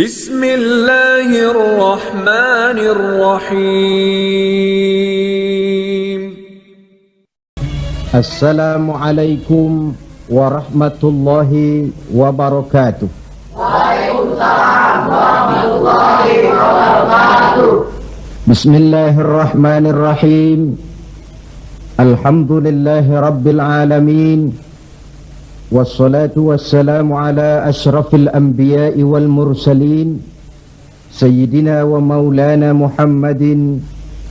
بسم الله الرحمن الرحيم. السلام عليكم ورحمة الله وبركاته وعليكم السلام ورحمة الله وبركاته بسم الله الرحمن الرحيم الحمد لله رب العالمين anbiya'i wal mursalin. Sayyidina wa maulana Muhammadin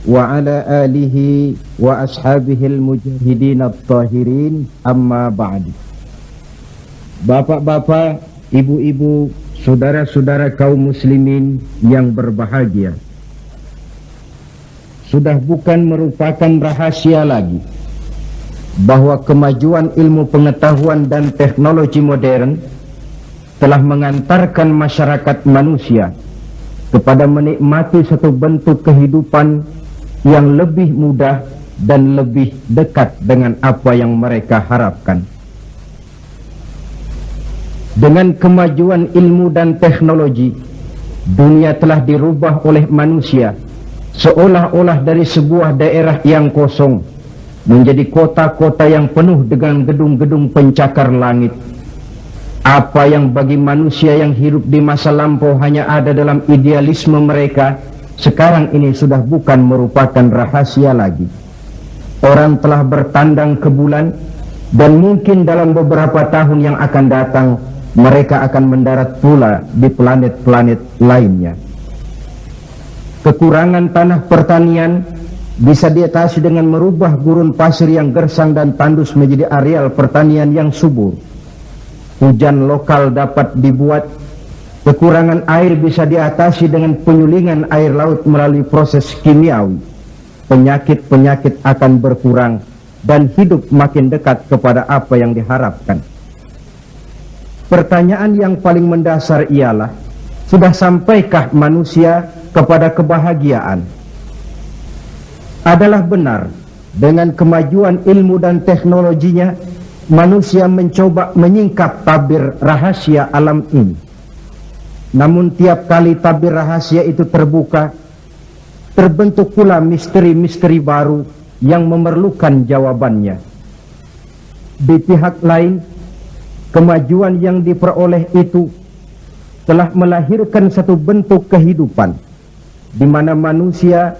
wa ala alihi wa ashabihi al-mujahidin at-tahirin amma ba'du Bapak-bapak, ibu-ibu, saudara-saudara kaum muslimin yang berbahagia. Sudah bukan merupakan rahasia lagi bahwa kemajuan ilmu pengetahuan dan teknologi modern telah mengantarkan masyarakat manusia kepada menikmati satu bentuk kehidupan yang lebih mudah dan lebih dekat dengan apa yang mereka harapkan. Dengan kemajuan ilmu dan teknologi, dunia telah dirubah oleh manusia seolah-olah dari sebuah daerah yang kosong menjadi kota-kota yang penuh dengan gedung-gedung pencakar langit. Apa yang bagi manusia yang hidup di masa lampau hanya ada dalam idealisme mereka, sekarang ini sudah bukan merupakan rahasia lagi. Orang telah bertandang ke bulan dan mungkin dalam beberapa tahun yang akan datang mereka akan mendarat pula di planet-planet lainnya. Kekurangan tanah pertanian bisa diatasi dengan merubah gurun pasir yang gersang dan tandus menjadi areal pertanian yang subur. Hujan lokal dapat dibuat Kekurangan air bisa diatasi dengan penyulingan air laut melalui proses kimiawi. Penyakit-penyakit akan berkurang dan hidup makin dekat kepada apa yang diharapkan. Pertanyaan yang paling mendasar ialah, sudah sampaikah manusia kepada kebahagiaan? Adalah benar, dengan kemajuan ilmu dan teknologinya, manusia mencoba menyingkap tabir rahasia alam ini namun tiap kali tabir rahasia itu terbuka, terbentuk pula misteri-misteri baru yang memerlukan jawabannya. Di pihak lain, kemajuan yang diperoleh itu telah melahirkan satu bentuk kehidupan di mana manusia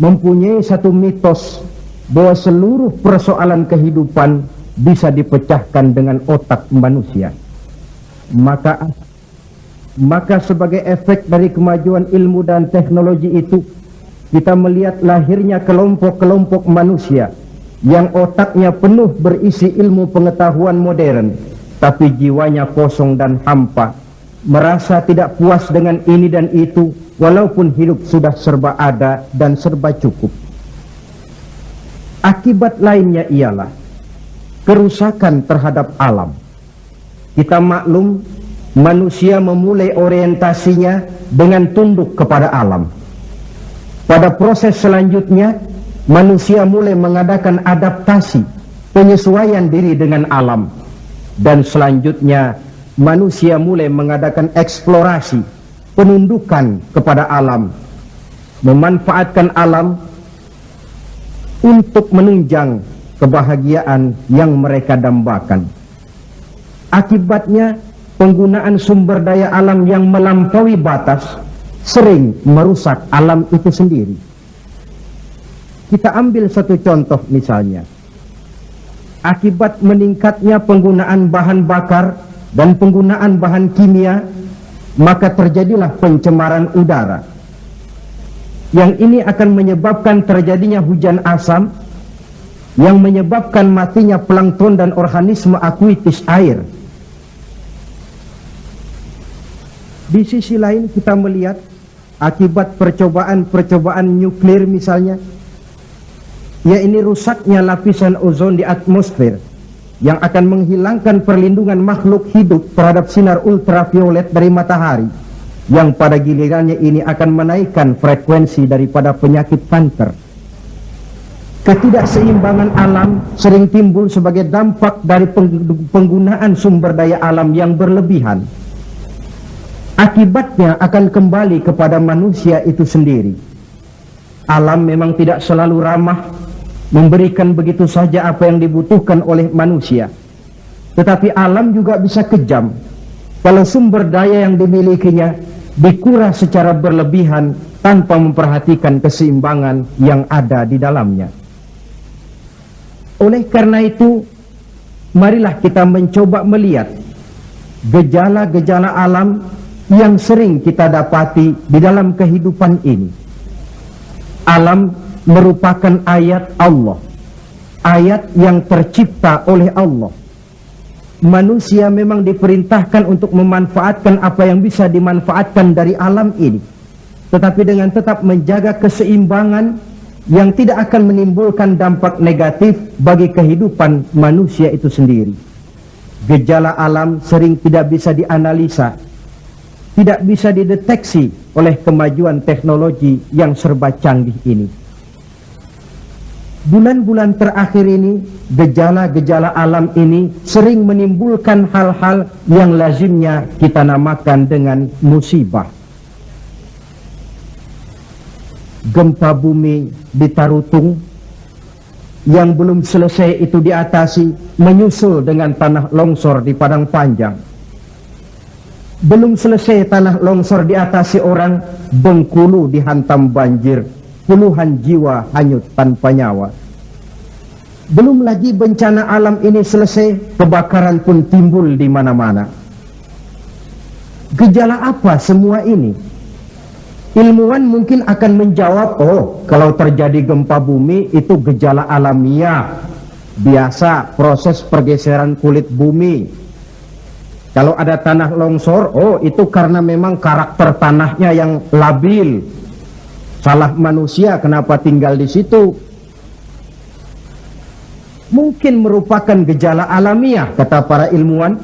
mempunyai satu mitos bahwa seluruh persoalan kehidupan bisa dipecahkan dengan otak manusia. Maka maka sebagai efek dari kemajuan ilmu dan teknologi itu, kita melihat lahirnya kelompok-kelompok manusia yang otaknya penuh berisi ilmu pengetahuan modern, tapi jiwanya kosong dan hampa, merasa tidak puas dengan ini dan itu, walaupun hidup sudah serba ada dan serba cukup. Akibat lainnya ialah kerusakan terhadap alam. Kita maklum manusia memulai orientasinya dengan tunduk kepada alam. Pada proses selanjutnya, manusia mulai mengadakan adaptasi, penyesuaian diri dengan alam. Dan selanjutnya, manusia mulai mengadakan eksplorasi, penundukan kepada alam, memanfaatkan alam untuk menunjang kebahagiaan yang mereka dambakan. Akibatnya, penggunaan sumber daya alam yang melampaui batas sering merusak alam itu sendiri. Kita ambil satu contoh misalnya. Akibat meningkatnya penggunaan bahan bakar dan penggunaan bahan kimia, maka terjadilah pencemaran udara. Yang ini akan menyebabkan terjadinya hujan asam, yang menyebabkan matinya plankton dan organisme akuitis air Di sisi lain kita melihat akibat percobaan-percobaan nuklir misalnya, ya ini rusaknya lapisan ozon di atmosfer yang akan menghilangkan perlindungan makhluk hidup terhadap sinar ultraviolet dari matahari yang pada gilirannya ini akan menaikkan frekuensi daripada penyakit kanker. Ketidakseimbangan alam sering timbul sebagai dampak dari penggunaan sumber daya alam yang berlebihan akibatnya akan kembali kepada manusia itu sendiri. Alam memang tidak selalu ramah, memberikan begitu saja apa yang dibutuhkan oleh manusia. Tetapi alam juga bisa kejam kalau sumber daya yang dimilikinya dikuras secara berlebihan tanpa memperhatikan keseimbangan yang ada di dalamnya. Oleh karena itu, marilah kita mencoba melihat gejala-gejala alam yang sering kita dapati di dalam kehidupan ini. Alam merupakan ayat Allah, ayat yang tercipta oleh Allah manusia memang diperintahkan untuk memanfaatkan apa yang bisa dimanfaatkan dari alam ini. Tetapi dengan tetap menjaga keseimbangan yang tidak akan menimbulkan dampak negatif bagi kehidupan manusia itu sendiri. Gejala alam sering tidak bisa dianalisa, tidak bisa dideteksi oleh kemajuan teknologi yang serba canggih ini. Bulan-bulan terakhir ini, gejala-gejala alam ini sering menimbulkan hal-hal yang lazimnya kita namakan dengan musibah. Gempa bumi di Tarutung yang belum selesai itu diatasi menyusul dengan tanah longsor di Padang Panjang. Belum selesai tanah longsor diatasi orang, Bengkulu dihantam banjir puluhan jiwa hanyut tanpa nyawa. Belum lagi bencana alam ini selesai, kebakaran pun timbul di mana-mana. Gejala apa semua ini? Ilmuwan mungkin akan menjawab, oh kalau terjadi gempa bumi itu gejala alamiah. Biasa proses pergeseran kulit bumi. Kalau ada tanah longsor, oh itu karena memang karakter tanahnya yang labil, Salah manusia kenapa tinggal di situ? Mungkin merupakan gejala alamiah, kata para ilmuwan.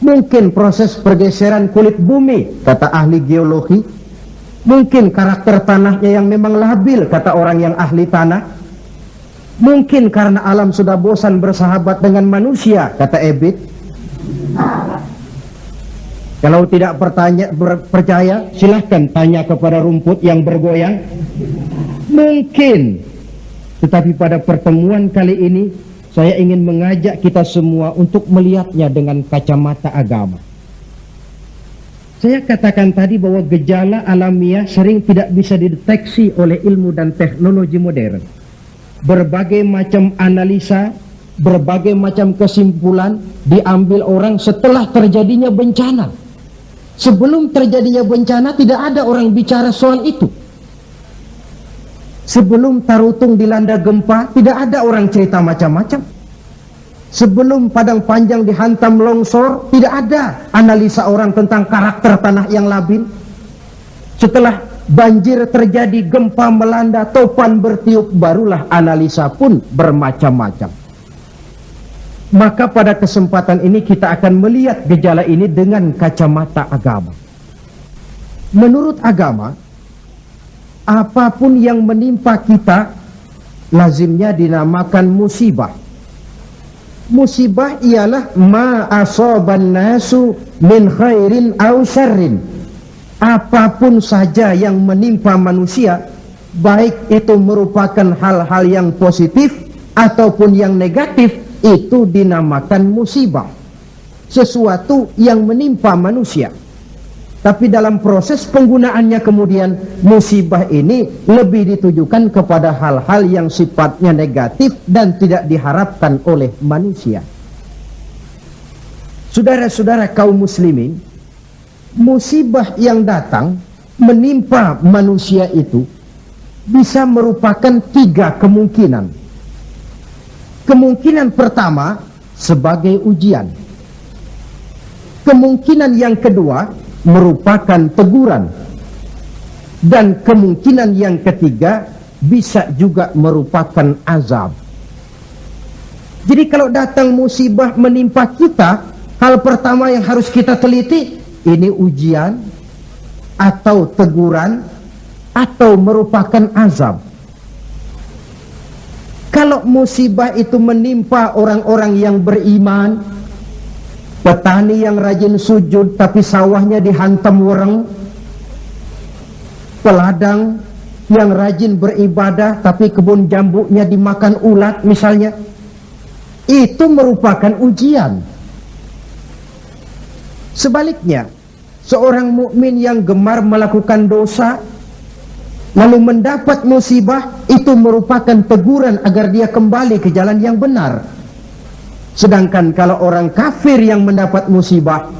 Mungkin proses pergeseran kulit bumi, kata ahli geologi. Mungkin karakter tanahnya yang memang labil, kata orang yang ahli tanah. Mungkin karena alam sudah bosan bersahabat dengan manusia, kata Ebit. Kalau tidak pertanya, ber, percaya, silahkan tanya kepada rumput yang bergoyang. Mungkin. Tetapi pada pertemuan kali ini, saya ingin mengajak kita semua untuk melihatnya dengan kacamata agama. Saya katakan tadi bahwa gejala alamiah sering tidak bisa dideteksi oleh ilmu dan teknologi modern. Berbagai macam analisa, berbagai macam kesimpulan diambil orang setelah terjadinya bencana. Sebelum terjadinya bencana tidak ada orang bicara soal itu. Sebelum Tarutung dilanda gempa tidak ada orang cerita macam-macam. Sebelum Padang Panjang dihantam longsor tidak ada analisa orang tentang karakter tanah yang labil. Setelah banjir terjadi, gempa melanda, topan bertiup, barulah analisa pun bermacam-macam. Maka pada kesempatan ini kita akan melihat gejala ini dengan kacamata agama. Menurut agama, apa pun yang menimpa kita lazimnya dinamakan musibah. Musibah ialah ma asaban nasu min khairin aw syarrin. Apa pun saja yang menimpa manusia, baik itu merupakan hal-hal yang positif ataupun yang negatif, itu dinamakan musibah. Sesuatu yang menimpa manusia. Tapi dalam proses penggunaannya kemudian musibah ini lebih ditujukan kepada hal-hal yang sifatnya negatif dan tidak diharapkan oleh manusia. Saudara-saudara kaum muslimin musibah yang datang menimpa manusia itu bisa merupakan tiga kemungkinan Kemungkinan pertama sebagai ujian. Kemungkinan yang kedua merupakan teguran. Dan kemungkinan yang ketiga bisa juga merupakan azab. Jadi kalau datang musibah menimpa kita, hal pertama yang harus kita teliti, ini ujian atau teguran atau merupakan azab. Kalau musibah itu menimpa orang-orang yang beriman, petani yang rajin sujud tapi sawahnya dihantam wereng, peladang yang rajin beribadah tapi kebun jambunya dimakan ulat misalnya, itu merupakan ujian. Sebaliknya, seorang mukmin yang gemar melakukan dosa lalu mendapat musibah itu merupakan teguran agar dia kembali ke jalan yang benar. Sedangkan kalau orang kafir yang mendapat musibah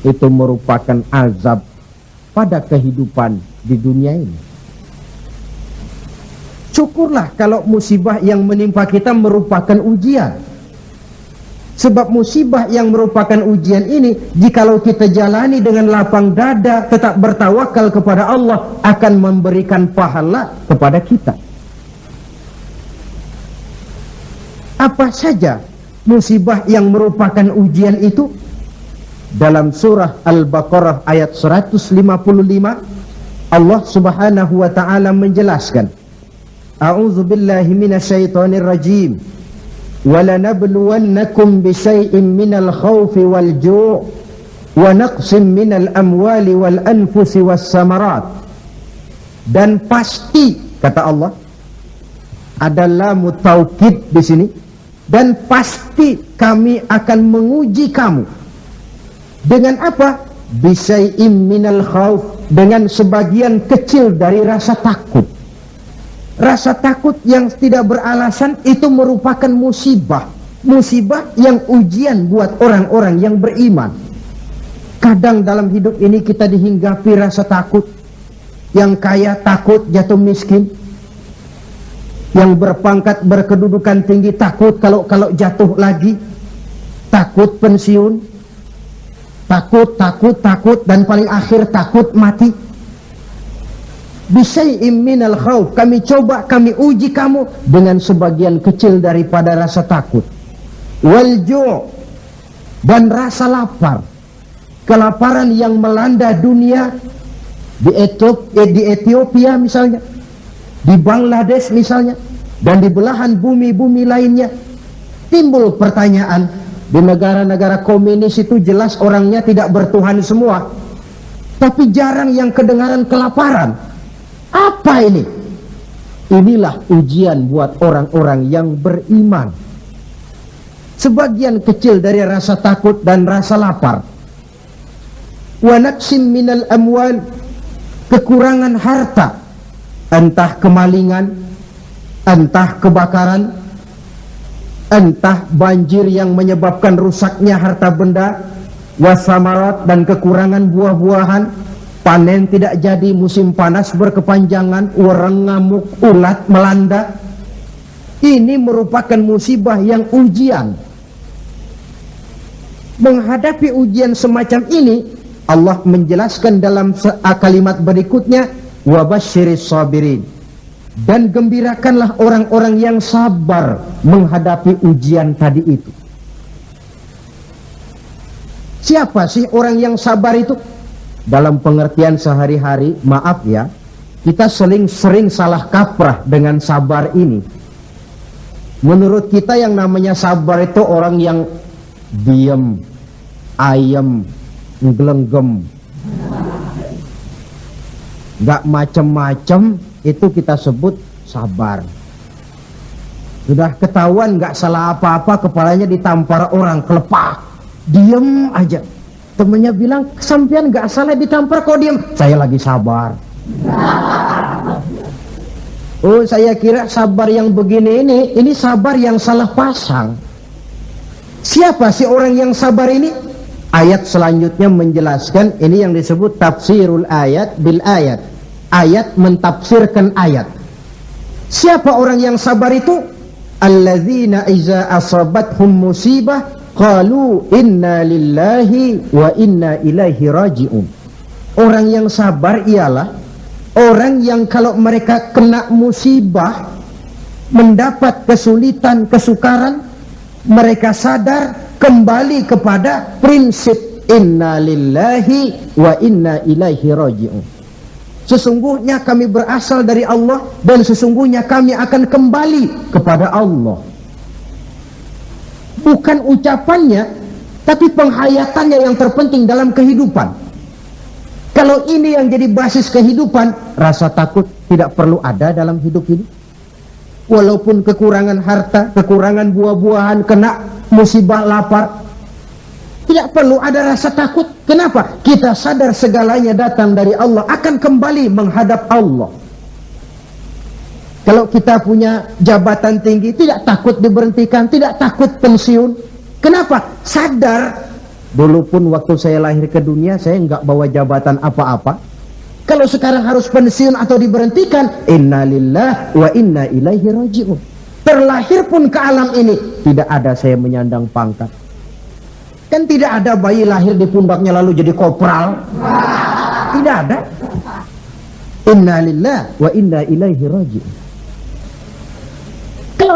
itu merupakan azab pada kehidupan di dunia ini. Syukurlah kalau musibah yang menimpa kita merupakan ujian. Sebab musibah yang merupakan ujian ini, jikalau kita jalani dengan lapang dada, tetap bertawakal kepada Allah, akan memberikan pahala kepada kita. Apa saja musibah yang merupakan ujian itu? Dalam surah Al-Baqarah ayat 155, Allah subhanahu wa ta'ala menjelaskan, A'udzu billahi minasyaitonir rajim. ولنبلونكم بشيء من الخوف والجوع ونقص من الأموال والأنفس والثمرات dan pasti kata Allah adalah mutaukid di sini dan pasti kami akan menguji kamu dengan apa bisyai'im minal khauf dengan sebagian kecil dari rasa takut Rasa takut yang tidak beralasan itu merupakan musibah. Musibah yang ujian buat orang-orang yang beriman. Kadang dalam hidup ini kita dihinggapi rasa takut. Yang kaya takut jatuh miskin. Yang berpangkat berkedudukan tinggi takut kalau kalau jatuh lagi. Takut pensiun. Takut, takut, takut dan paling akhir takut mati bisyai'im minal khawf. Kami coba kami uji kamu dengan sebagian kecil daripada rasa takut. Wal dan rasa lapar. Kelaparan yang melanda dunia di Ethiopia, di Ethiopia misalnya di Bangladesh misalnya dan di belahan bumi-bumi lainnya. Timbul pertanyaan di negara-negara komunis itu jelas orangnya tidak bertuhan semua. Tapi jarang yang kedengaran kelaparan apa ini? Inilah ujian buat orang-orang yang beriman. Sebagian kecil dari rasa takut dan rasa lapar. Wa naqsim minal amwal kekurangan harta, entah kemalingan, entah kebakaran, entah banjir yang menyebabkan rusaknya harta benda, wasamarat dan kekurangan buah-buahan, panen tidak jadi musim panas berkepanjangan orang ngamuk ulat melanda. Ini merupakan musibah yang ujian. Menghadapi ujian semacam ini Allah menjelaskan dalam kalimat berikutnya wabashiris sabirin. Dan gembirakanlah orang-orang yang sabar menghadapi ujian tadi itu. Siapa sih orang yang sabar itu dalam pengertian sehari-hari, maaf ya, kita sering sering salah kaprah dengan sabar ini. Menurut kita yang namanya sabar itu orang yang diem, ayem, nggelenggem. Gak macem-macem itu kita sebut sabar. Sudah ketahuan gak salah apa-apa kepalanya ditampar orang kelepak. Diem aja temennya bilang sampean gak salah ditampar kok diam saya lagi sabar. Oh saya kira sabar yang begini ini ini sabar yang salah pasang. Siapa sih orang yang sabar ini? Ayat selanjutnya menjelaskan ini yang disebut tafsirul ayat bil ayat. Ayat mentafsirkan ayat. Siapa orang yang sabar itu? Alladzina iza musibah Qalu inna lillahi wa inna ilaihi raji'un. Orang yang sabar ialah orang yang kalau mereka kena musibah, mendapat kesulitan, kesukaran, mereka sadar kembali kepada prinsip inna lillahi wa inna ilaihi raji'un. Sesungguhnya kami berasal dari Allah dan sesungguhnya kami akan kembali kepada Allah bukan ucapannya tapi penghayatannya yang terpenting dalam kehidupan. Kalau ini yang jadi basis kehidupan, rasa takut tidak perlu ada dalam hidup ini. Walaupun kekurangan harta, kekurangan buah-buahan, kena musibah lapar, tidak perlu ada rasa takut. Kenapa? Kita sadar segalanya datang dari Allah, akan kembali menghadap Allah. Kalau kita punya jabatan tinggi, tidak takut diberhentikan, tidak takut pensiun. Kenapa? Sadar. Dulu pun waktu saya lahir ke dunia, saya nggak bawa jabatan apa-apa. Kalau sekarang harus pensiun atau diberhentikan, innalillah wa inna ilaihi raji'un. Terlahir pun ke alam ini, tidak ada saya menyandang pangkat. Kan tidak ada bayi lahir di pundaknya lalu jadi kopral. Tidak ada. Innalillah wa inna ilaihi raji'un.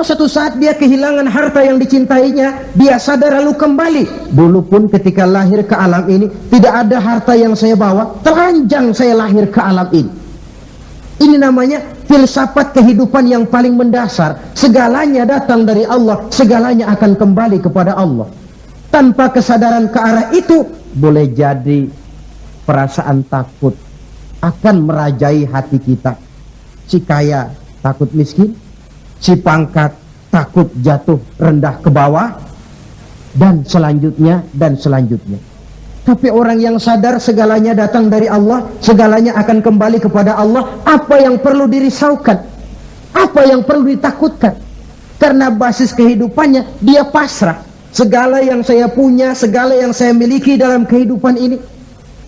Satu saat dia kehilangan harta yang dicintainya, dia sadar lalu kembali. Dulu pun ketika lahir ke alam ini, tidak ada harta yang saya bawa, telanjang saya lahir ke alam ini. Ini namanya filsafat kehidupan yang paling mendasar. Segalanya datang dari Allah, segalanya akan kembali kepada Allah. Tanpa kesadaran ke arah itu, boleh jadi perasaan takut akan merajai hati kita. Si kaya takut miskin, si pangkat takut jatuh rendah ke bawah dan selanjutnya dan selanjutnya. Tapi orang yang sadar segalanya datang dari Allah segalanya akan kembali kepada Allah apa yang perlu dirisaukan? Apa yang perlu ditakutkan? Karena basis kehidupannya dia pasrah. Segala yang saya punya segala yang saya miliki dalam kehidupan ini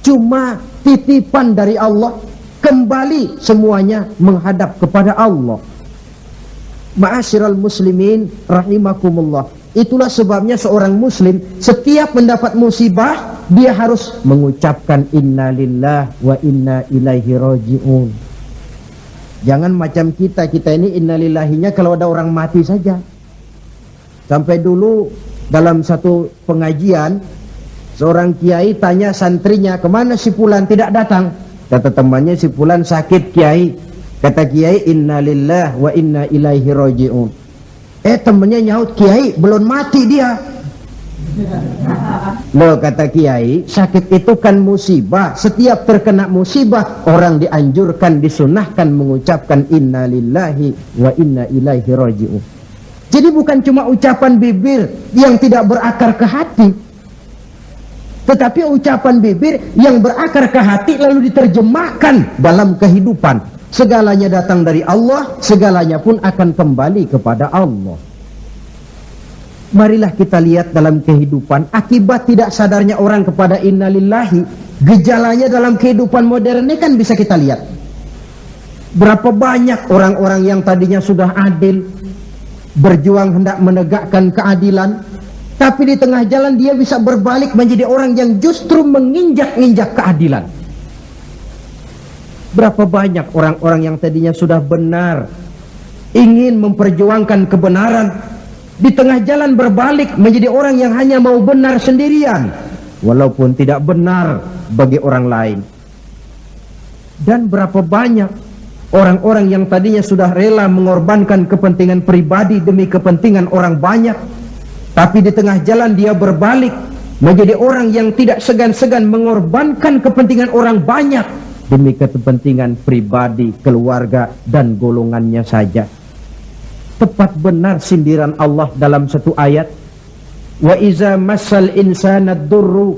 cuma titipan dari Allah. Kembali semuanya menghadap kepada Allah Ma'asyiral muslimin rahimakumullah. Itulah sebabnya seorang muslim setiap mendapat musibah dia harus mengucapkan innalillah wa inna ilaihi rajiun. Jangan macam kita, kita ini innalillahinya kalau ada orang mati saja. Sampai dulu dalam satu pengajian seorang kiai tanya santrinya, "Ke mana si Fulan tidak datang?" Kata temannya si Fulan sakit kiai. Kata Kiai innalillah wa inna ilaihi rajiun. Eh temennya nyaut Kiai belum mati dia. Loh kata Kiai, sakit itu kan musibah. Setiap terkena musibah, orang dianjurkan, disunahkan mengucapkan innalillahi wa inna ilaihi rajiun. Jadi bukan cuma ucapan bibir yang tidak berakar ke hati. Tetapi ucapan bibir yang berakar ke hati lalu diterjemahkan dalam kehidupan. Segalanya datang dari Allah, segalanya pun akan kembali kepada Allah. Marilah kita lihat dalam kehidupan akibat tidak sadarnya orang kepada innalillahi, gejalanya dalam kehidupan modern ini kan bisa kita lihat. Berapa banyak orang-orang yang tadinya sudah adil, berjuang hendak menegakkan keadilan, tapi di tengah jalan dia bisa berbalik menjadi orang yang justru menginjak-injak keadilan. Berapa banyak orang-orang yang tadinya sudah benar ingin memperjuangkan kebenaran di tengah jalan berbalik menjadi orang yang hanya mau benar sendirian walaupun tidak benar bagi orang lain. Dan berapa banyak orang-orang yang tadinya sudah rela mengorbankan kepentingan pribadi demi kepentingan orang banyak tapi di tengah jalan dia berbalik menjadi orang yang tidak segan-segan mengorbankan kepentingan orang banyak demi kepentingan pribadi, keluarga, dan golongannya saja. Tepat benar sindiran Allah dalam satu ayat. Wa iza masal insana durru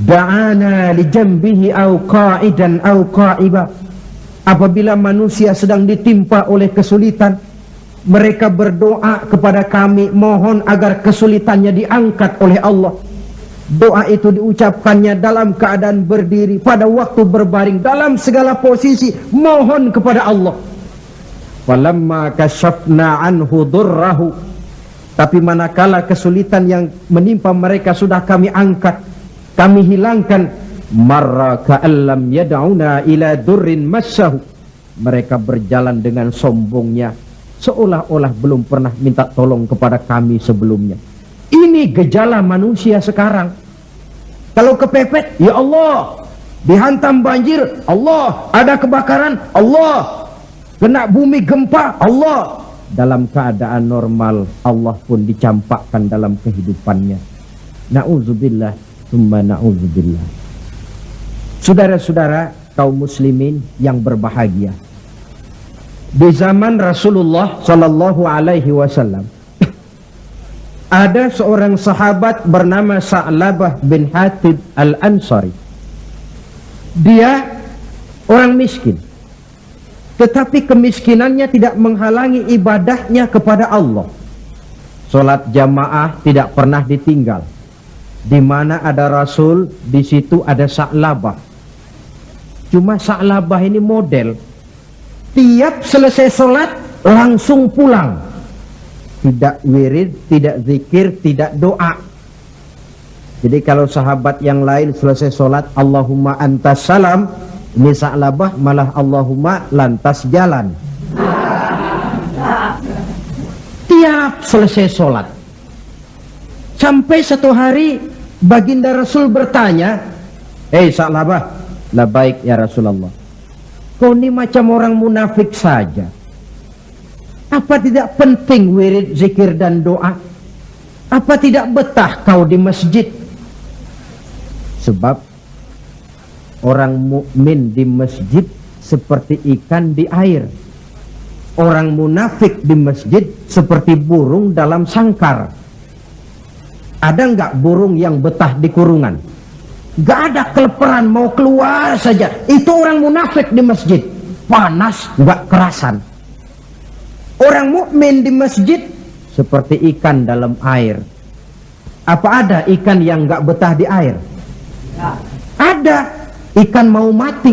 da'ana li jambihi au qa'idan au qa'iba. Apabila manusia sedang ditimpa oleh kesulitan, mereka berdoa kepada kami mohon agar kesulitannya diangkat oleh Allah Doa itu diucapkannya dalam keadaan berdiri pada waktu berbaring dalam segala posisi mohon kepada Allah. Falamma kasyafna anhu durrahu tapi manakala kesulitan yang menimpa mereka sudah kami angkat, kami hilangkan marra ka'allam yad'una ila durrin massahu. Mereka berjalan dengan sombongnya seolah-olah belum pernah minta tolong kepada kami sebelumnya. Ini gejala manusia sekarang. Kalau kepepet, ya Allah. Dihantam banjir, Allah. Ada kebakaran, Allah. Kena bumi gempa, Allah. Dalam keadaan normal, Allah pun dicampakkan dalam kehidupannya. Na'udzubillah, summa na'udzubillah. Saudara-saudara kaum muslimin yang berbahagia. Di zaman Rasulullah Sallallahu Alaihi Wasallam ada seorang sahabat bernama Sa'labah bin Hatib Al-Ansari. Dia orang miskin. Tetapi kemiskinannya tidak menghalangi ibadahnya kepada Allah. Salat jamaah tidak pernah ditinggal. Di mana ada Rasul, di situ ada Sa'labah. Cuma Sa'labah ini model. Tiap selesai salat langsung pulang. Tidak wirid, tidak zikir, tidak doa. Jadi kalau sahabat yang lain selesai salat Allahumma antas salam, ini Sa'labah malah Allahumma lantas jalan. Tiap selesai sholat. Sampai satu hari baginda Rasul bertanya, Hei Sa'labah, lah baik ya Rasulullah. Kau ini macam orang munafik saja. Apa tidak penting wirid, zikir dan doa? Apa tidak betah kau di masjid? Sebab Orang mukmin di masjid seperti ikan di air. Orang munafik di masjid seperti burung dalam sangkar. Ada nggak burung yang betah di kurungan? Gak ada keleperan mau keluar saja. Itu orang munafik di masjid. Panas nggak kerasan. Orang mukmin di masjid seperti ikan dalam air. Apa ada ikan yang nggak betah di air? Ada ikan mau mati.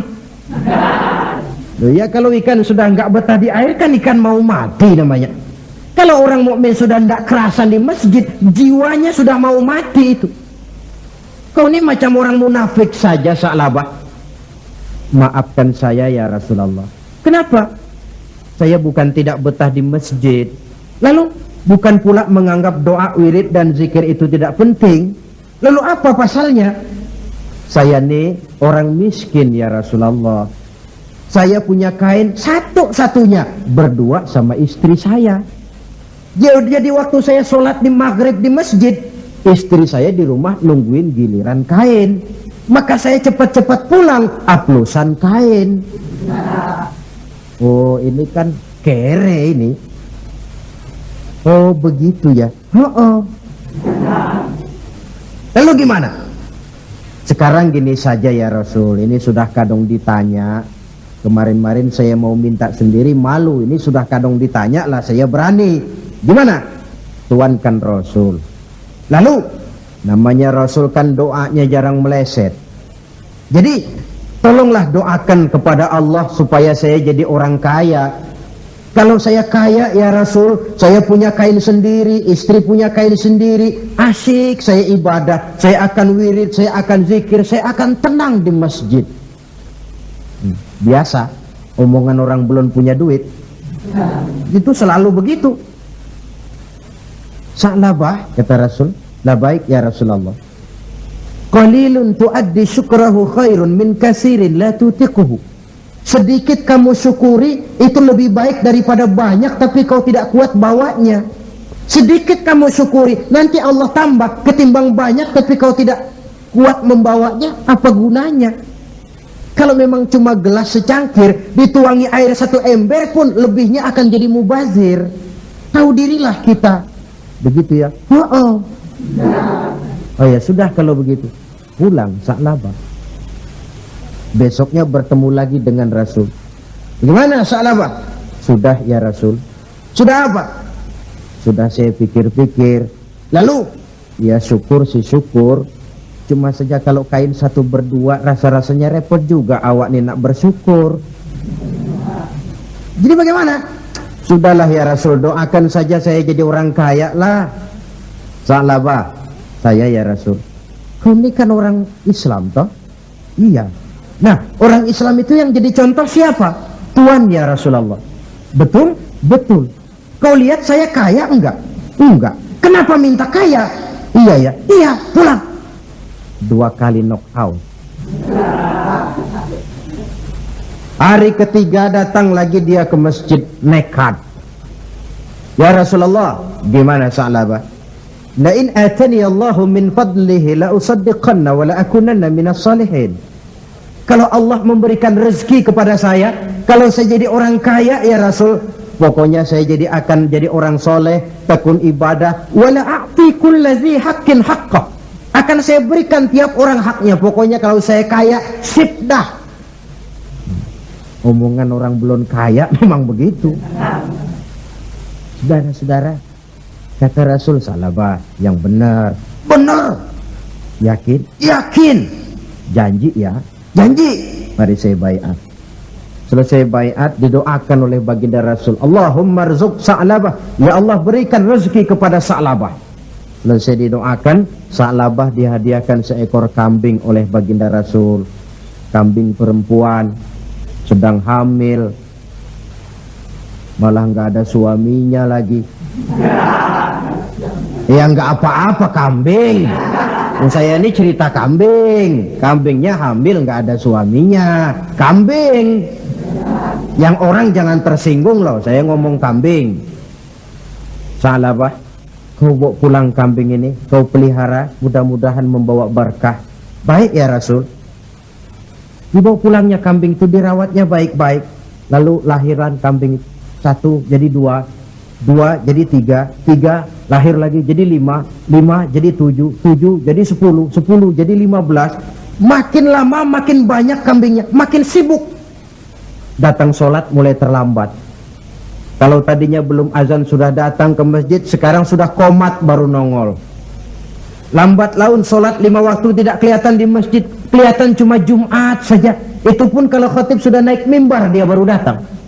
Ya kalau ikan sudah nggak betah di air kan ikan mau mati namanya. Kalau orang mukmin sudah tidak kerasan di masjid, jiwanya sudah mau mati itu. Kau ini macam orang munafik saja Sa'labah. Maafkan saya ya Rasulullah. Kenapa? Saya bukan tidak betah di masjid. Lalu bukan pula menganggap doa wirid dan zikir itu tidak penting. Lalu apa pasalnya? Saya ini orang miskin ya Rasulullah. Saya punya kain satu-satunya berdua sama istri saya. Jadi waktu saya sholat di maghrib di masjid, istri saya di rumah nungguin giliran kain. Maka saya cepat-cepat pulang, aplusan kain. Oh ini kan kere ini. Oh begitu ya. Oh, oh. Lalu gimana? Sekarang gini saja ya Rasul, ini sudah kadang ditanya. Kemarin-marin saya mau minta sendiri malu, ini sudah kadang ditanya lah saya berani. Gimana? Tuan kan Rasul. Lalu namanya Rasul kan doanya jarang meleset. Jadi tolonglah doakan kepada Allah supaya saya jadi orang kaya kalau saya kaya ya Rasul, saya punya kain sendiri, istri punya kain sendiri, asik saya ibadah, saya akan wirid, saya akan zikir, saya akan tenang di masjid. Hmm, biasa, omongan orang belum punya duit. Itu selalu begitu. Sa'labah, kata Rasul, la baik ya Rasulullah. Qalilun tuaddi syukrahu khairun min kasirin la tutiquhu. Sedikit kamu syukuri itu lebih baik daripada banyak tapi kau tidak kuat bawanya. Sedikit kamu syukuri nanti Allah tambah ketimbang banyak tapi kau tidak kuat membawanya apa gunanya? Kalau memang cuma gelas secangkir dituangi air satu ember pun lebihnya akan jadi mubazir. Tahu dirilah kita. Begitu ya. Oh, oh. Oh ya sudah kalau begitu. Pulang saklabah. Besoknya bertemu lagi dengan Rasul. Gimana Sa'labah? Sudah ya Rasul. Sudah apa? Sudah saya pikir-pikir. Lalu? Ya syukur sih syukur. Cuma saja kalau kain satu berdua rasa-rasanya repot juga awak nih nak bersyukur. Jadi bagaimana? Sudahlah ya Rasul doakan saja saya jadi orang kaya lah. Sa'labah. Saya ya Rasul. Kau ini kan orang Islam toh? Iya. Nah, orang Islam itu yang jadi contoh siapa? Tuhan ya Rasulullah. Betul? Betul. Kau lihat saya kaya enggak? Enggak. Kenapa minta kaya? Iya ya. Iya, pulang. Dua kali knockout. Hari ketiga datang lagi dia ke masjid nekat. Ya Rasulullah, gimana Sa'labah? La in atani Allahu min fadlihi la usaddiqanna wa la akunanna minas salihin kalau Allah memberikan rezeki kepada saya kalau saya jadi orang kaya ya Rasul pokoknya saya jadi akan jadi orang soleh tekun ibadah wala a'ti kulladzi haqqin haqqah akan saya berikan tiap orang haknya pokoknya kalau saya kaya sip dah. Omongan orang belum kaya memang begitu. Saudara-saudara kata Rasul salabah yang benar. Benar. Yakin? Yakin. Janji ya. Janji. Mari saya bayat. Selesai bayat didoakan oleh baginda Rasul. Allahumma rizuk sa'labah. Ya Allah berikan rezeki kepada sa'labah. Selesai didoakan sa'labah dihadiahkan seekor kambing oleh baginda Rasul. Kambing perempuan sedang hamil. Malah nggak ada suaminya lagi ya nggak apa-apa kambing. Saya ini cerita kambing. Kambingnya hamil nggak ada suaminya. Kambing. Yang orang jangan tersinggung loh saya ngomong kambing. Salah bah kau bawa pulang kambing ini kau pelihara mudah-mudahan membawa berkah. Baik ya Rasul. Dibawa pulangnya kambing itu dirawatnya baik-baik. Lalu lahiran kambing satu jadi dua dua jadi tiga. Tiga lahir lagi jadi lima. Lima jadi tujuh. Tujuh jadi sepuluh. Sepuluh jadi lima belas. Makin lama makin banyak kambingnya. Makin sibuk. Datang sholat mulai terlambat. Kalau tadinya belum azan sudah datang ke masjid sekarang sudah komat baru nongol. Lambat laun sholat lima waktu tidak kelihatan di masjid. Kelihatan cuma Jumat saja. Itu pun kalau khotib sudah naik mimbar dia baru datang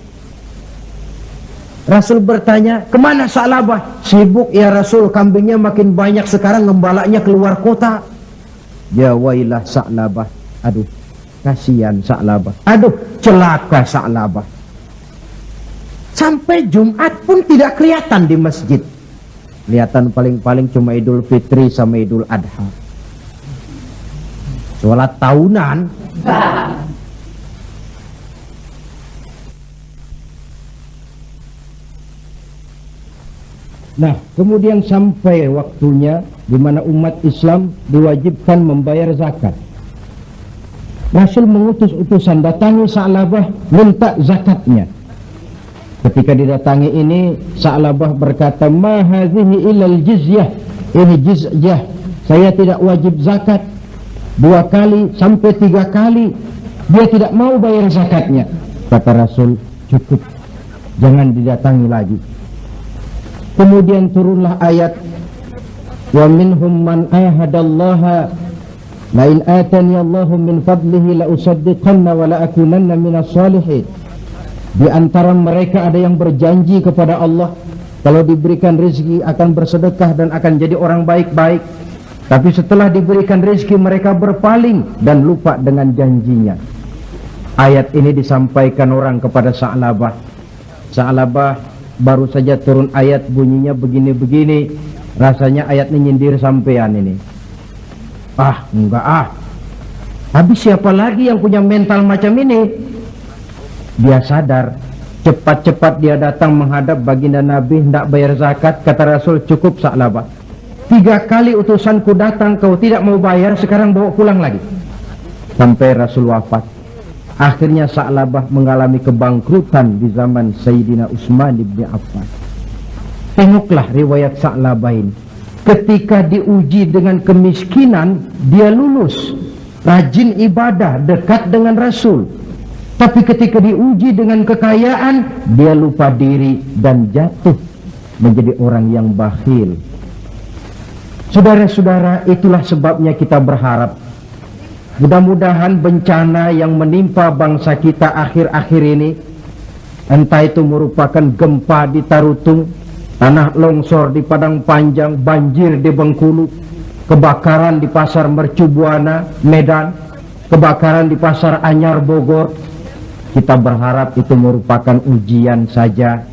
Rasul bertanya, ke mana Sa'labah? Sibuk ya Rasul, kambingnya makin banyak sekarang ngembalaknya keluar kota. Ya wailah Sa'labah. Aduh, kasihan Sa'labah. Aduh, celaka Sa'labah. Sampai Jumat pun tidak kelihatan di masjid. Kelihatan paling-paling cuma Idul Fitri sama Idul Adha. Sholat tahunan. Nah, kemudian sampai waktunya di mana umat Islam diwajibkan membayar zakat. Rasul mengutus utusan datangi Sa'labah minta zakatnya. Ketika didatangi ini Sa'labah berkata, "Ma hadhihi ilal jizyah." Ini jizyah. Saya tidak wajib zakat. Dua kali sampai tiga kali dia tidak mau bayar zakatnya. Kata Rasul, "Cukup. Jangan didatangi lagi." Kemudian turunlah ayat Wa minhum man ahadallaha La in atani Allahu min fadlihi la usaddiqanna wa la akunanna minas salihin. Di antara mereka ada yang berjanji kepada Allah Kalau diberikan rezeki akan bersedekah dan akan jadi orang baik-baik. Tapi setelah diberikan rezeki mereka berpaling dan lupa dengan janjinya. Ayat ini disampaikan orang kepada Sa'labah. Sa'labah baru saja turun ayat bunyinya begini-begini rasanya ayat ini nyindir sampean ini. Ah enggak ah. Habis siapa lagi yang punya mental macam ini? Dia sadar cepat-cepat dia datang menghadap baginda Nabi hendak bayar zakat kata Rasul cukup saklaba tiga kali utusanku datang kau tidak mau bayar sekarang bawa pulang lagi. Sampai Rasul wafat Akhirnya Sa'labah mengalami kebangkrutan di zaman Sayyidina Utsman bin Affan. Tengoklah riwayat Sa'labah ini. Ketika diuji dengan kemiskinan, dia lulus. Rajin ibadah, dekat dengan Rasul. Tapi ketika diuji dengan kekayaan, dia lupa diri dan jatuh menjadi orang yang bakhil. Saudara-saudara, itulah sebabnya kita berharap Mudah-mudahan bencana yang menimpa bangsa kita akhir-akhir ini Entah itu merupakan gempa di Tarutung Tanah longsor di Padang Panjang Banjir di Bengkulu Kebakaran di Pasar Mercubuana, Medan Kebakaran di Pasar Anyar, Bogor Kita berharap itu merupakan ujian saja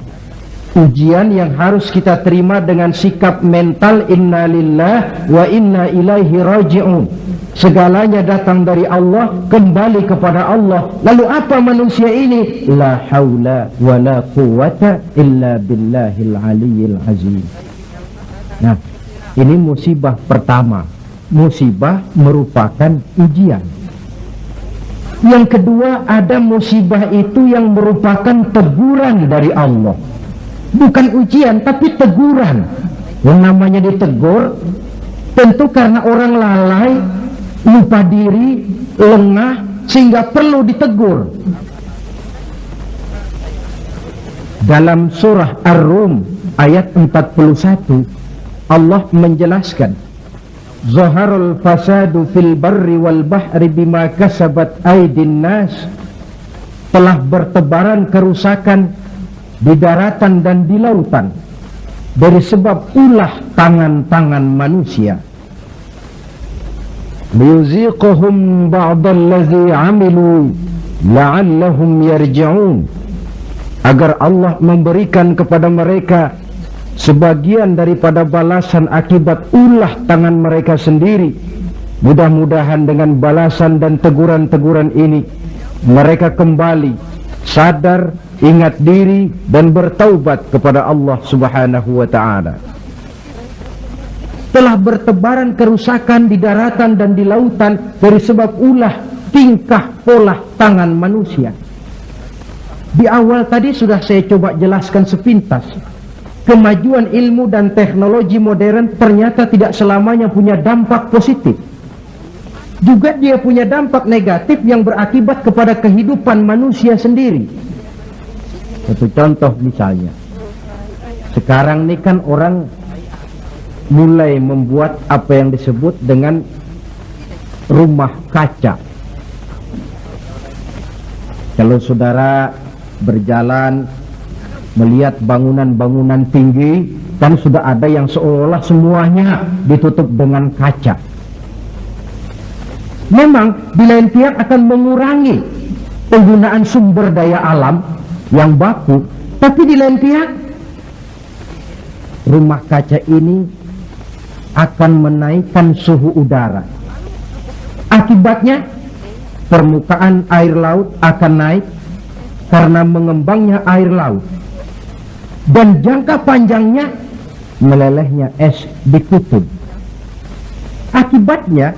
Ujian yang harus kita terima dengan sikap mental Innalillah wa inna ilaihi raji'un Segalanya datang dari Allah Kembali kepada Allah Lalu apa manusia ini? La hawla wa la quwata illa billahil aliyil azim Nah Ini musibah pertama. Musibah merupakan ujian. Yang kedua ada musibah itu yang merupakan teguran dari Allah. Bukan ujian tapi teguran. Yang namanya ditegur tentu karena orang lalai, lupa diri, lengah sehingga perlu ditegur. Dalam surah Ar-Rum ayat 41 Allah menjelaskan Zaharul fasadu fil barri wal bahri bima kasabat aidin nas telah bertebaran kerusakan di daratan dan di lautan dari sebab ulah tangan-tangan manusia. Liyuziquhum ba'dallazi amilu la'allahum yarji'un. Agar Allah memberikan kepada mereka sebagian daripada balasan akibat ulah tangan mereka sendiri. Mudah-mudahan dengan balasan dan teguran-teguran ini mereka kembali sadar ingat diri dan bertaubat kepada Allah subhanahu wa ta'ala telah bertebaran kerusakan di daratan dan di lautan dari sebab ulah tingkah pola tangan manusia di awal tadi sudah saya coba jelaskan sepintas kemajuan ilmu dan teknologi modern ternyata tidak selamanya punya dampak positif. Juga dia punya dampak negatif yang berakibat kepada kehidupan manusia sendiri. Satu contoh misalnya. Sekarang ini kan orang mulai membuat apa yang disebut dengan rumah kaca. Kalau saudara berjalan melihat bangunan-bangunan tinggi dan sudah ada yang seolah semuanya ditutup dengan kaca. Memang di lain pihak akan mengurangi penggunaan sumber daya alam yang baku, tapi di lain pihak rumah kaca ini akan menaikkan suhu udara. Akibatnya permukaan air laut akan naik karena mengembangnya air laut dan jangka panjangnya melelehnya es di kutub. Akibatnya,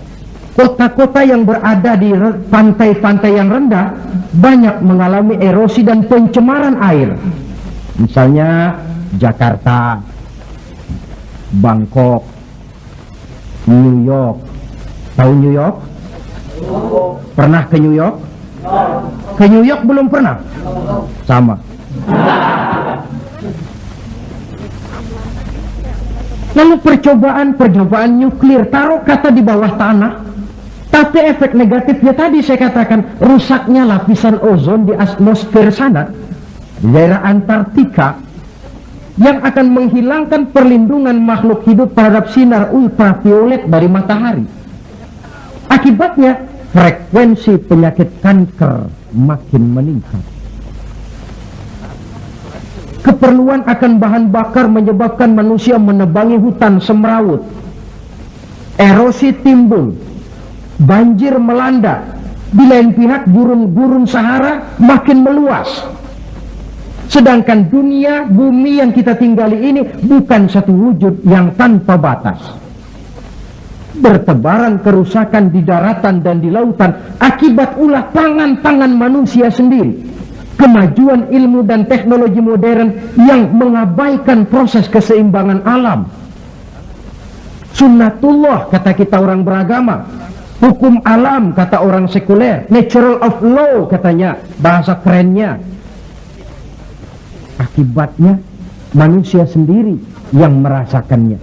kota-kota yang berada di pantai-pantai yang rendah banyak mengalami erosi dan pencemaran air. Misalnya Jakarta, Bangkok, New York. Tahu New York? Pernah ke New York? Ke New York belum pernah? Sama. Lalu percobaan-percobaan nuklir taruh kata di bawah tanah. Tapi efek negatifnya tadi saya katakan rusaknya lapisan ozon di atmosfer sana di daerah Antartika yang akan menghilangkan perlindungan makhluk hidup terhadap sinar ultraviolet dari matahari. Akibatnya frekuensi penyakit kanker makin meningkat. Keperluan akan bahan bakar menyebabkan manusia menebangi hutan semrawut. Erosi timbul. Banjir melanda. Di lain pihak gurun-gurun Sahara makin meluas. Sedangkan dunia, bumi yang kita tinggali ini bukan satu wujud yang tanpa batas. Bertebaran kerusakan di daratan dan di lautan akibat ulah tangan-tangan manusia sendiri kemajuan ilmu dan teknologi modern yang mengabaikan proses keseimbangan alam. Sunnatullah kata kita orang beragama. Hukum alam kata orang sekuler. Natural of law katanya bahasa kerennya. Akibatnya manusia sendiri yang merasakannya.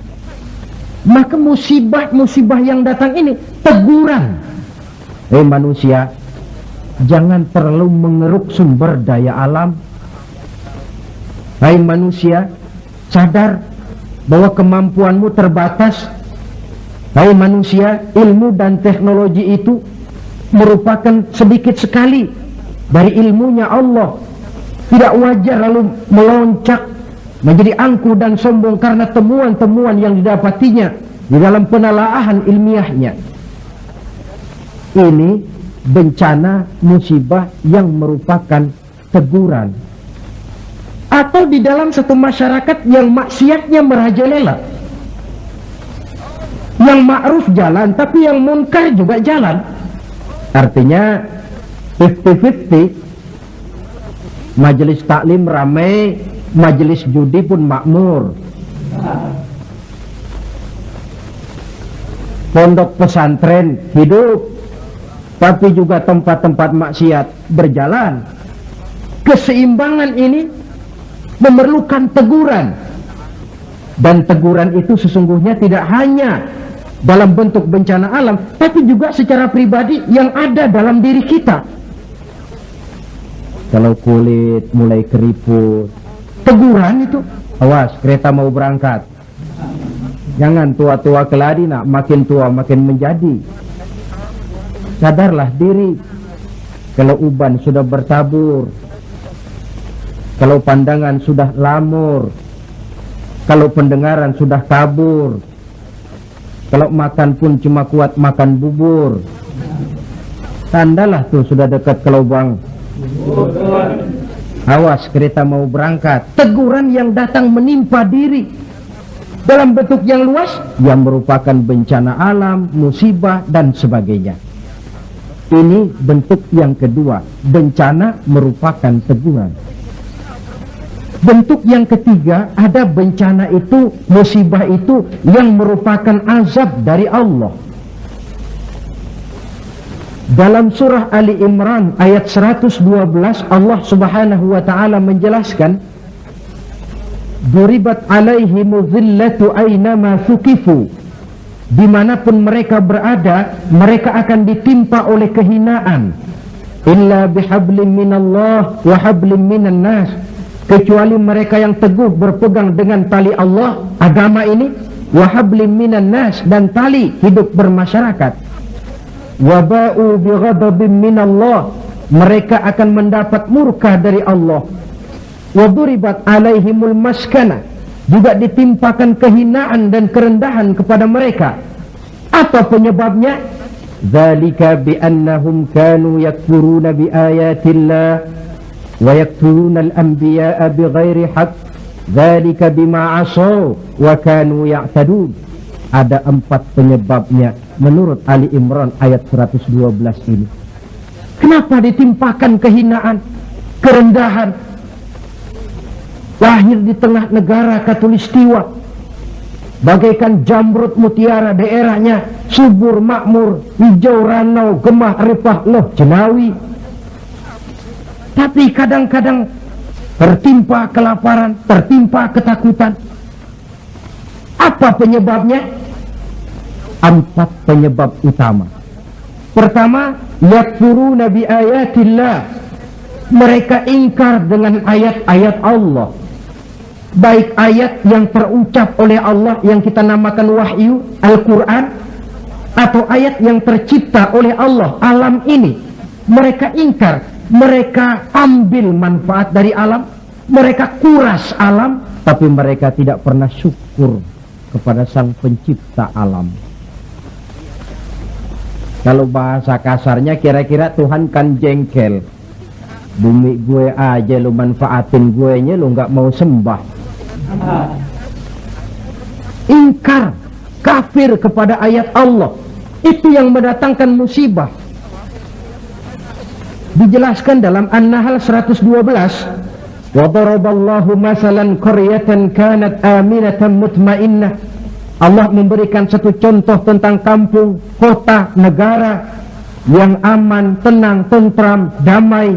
Maka musibah-musibah yang datang ini teguran. Eh manusia, jangan terlalu mengeruk sumber daya alam. Hai manusia, sadar bahwa kemampuanmu terbatas. Hai manusia, ilmu dan teknologi itu merupakan sedikit sekali dari ilmunya Allah. Tidak wajar lalu meloncat menjadi angkuh dan sombong karena temuan-temuan yang didapatinya di dalam penelaahan ilmiahnya. Ini bencana musibah yang merupakan teguran atau di dalam satu masyarakat yang maksiatnya merajalela Yang ma'ruf jalan, tapi yang munkar juga jalan. Artinya 50-50. Majelis taklim ramai, majelis judi pun makmur. Pondok pesantren hidup, tapi juga tempat-tempat maksiat berjalan. Keseimbangan ini memerlukan teguran. Dan teguran itu sesungguhnya tidak hanya dalam bentuk bencana alam, tapi juga secara pribadi yang ada dalam diri kita. Kalau kulit mulai keriput, teguran itu, awas kereta mau berangkat. Jangan tua-tua keladi nak, makin tua makin menjadi. Sadarlah diri. Kalau uban sudah bertabur, kalau pandangan sudah lamur, kalau pendengaran sudah kabur, kalau makan pun cuma kuat makan bubur, tandalah tuh sudah dekat ke lubang. Awas kereta mau berangkat. Teguran yang datang menimpa diri dalam bentuk yang luas yang merupakan bencana alam, musibah dan sebagainya. Ini bentuk yang kedua, bencana merupakan teguran. Bentuk yang ketiga, ada bencana itu, musibah itu yang merupakan azab dari Allah. Dalam surah Ali Imran ayat 112 Allah Subhanahu wa taala menjelaskan Duribat alaihimu dhillatu aynama thukifu. Dimanapun mereka berada Mereka akan ditimpa oleh kehinaan. Illa bihablim minallah wa hablim minan nas kecuali mereka yang teguh berpegang dengan tali Allah agama ini wahablim minan nas dan tali hidup bermasyarakat. Waba'u bighadabim minallah. Mereka akan mendapat murka dari Allah. Waduribat alaihimul maskana. Juga ditimpakan kehinaan dan kerendahan kepada mereka. Apa penyebabnya? Zalika biannahum kanu yakfuruna biayatillah ويقتلون الأنبياء بغير حق ذلك بما عصوا وكانوا يعتدون ada empat penyebabnya menurut Ali Imran ayat 112 ini kenapa ditimpakan kehinaan kerendahan lahir di tengah negara katulistiwa bagaikan jamrut mutiara daerahnya subur makmur hijau ranau gemah ripah loh jenawi tapi kadang-kadang tertimpa kelaparan, tertimpa ketakutan. Apa penyebabnya? Empat penyebab utama. Pertama, yakfuru nabi ayatillah. Mereka ingkar dengan ayat-ayat Allah. Baik ayat yang terucap oleh Allah yang kita namakan wahyu, Al-Quran. Atau ayat yang tercipta oleh Allah, alam ini. Mereka ingkar mereka ambil manfaat dari alam, mereka kuras alam, tapi mereka tidak pernah syukur kepada sang pencipta alam. Kalau bahasa kasarnya kira-kira Tuhan kan jengkel. Bumi gue aja lu manfaatin gue nya lu nggak mau sembah. Ingkar, kafir kepada ayat Allah. Itu yang mendatangkan musibah dijelaskan dalam An-Nahl 112 wa daraballahu masalan qaryatan kanat aminatan mutmainnah Allah memberikan satu contoh tentang kampung, kota, negara yang aman, tenang, tentram, damai.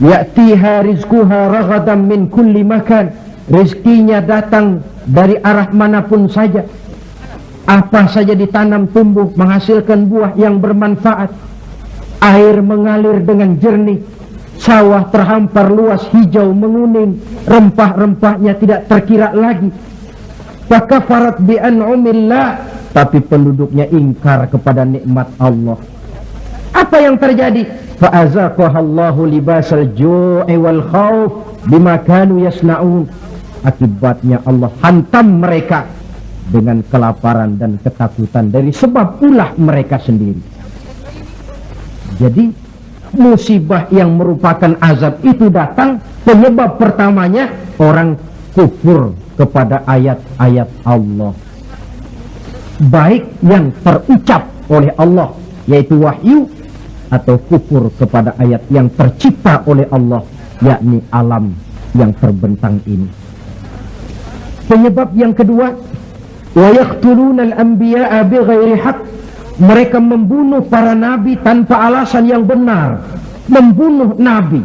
Ya'tiha rizquha raghadan min kulli makan. Rizkinya datang dari arah manapun saja. Apa saja ditanam tumbuh menghasilkan buah yang bermanfaat Air mengalir dengan jernih, sawah terhampar luas hijau menguning, rempah-rempahnya tidak terkira lagi. Fakafarat bi an'umillah, tapi penduduknya ingkar kepada nikmat Allah. Apa yang terjadi? Fa'azaqahallahu libasal ju'i wal khawf bima kanu yasna'un. Akibatnya Allah hantam mereka dengan kelaparan dan ketakutan dari sebab ulah mereka sendiri. Jadi musibah yang merupakan azab itu datang penyebab pertamanya orang kufur kepada ayat-ayat Allah. baik yang terucap oleh Allah yaitu wahyu atau kufur kepada ayat yang tercipta oleh Allah yakni alam yang terbentang ini penyebab yang kedua wa yaqtuluna al-anbiya'a bighairi haqq mereka membunuh para nabi tanpa alasan yang benar. Membunuh nabi.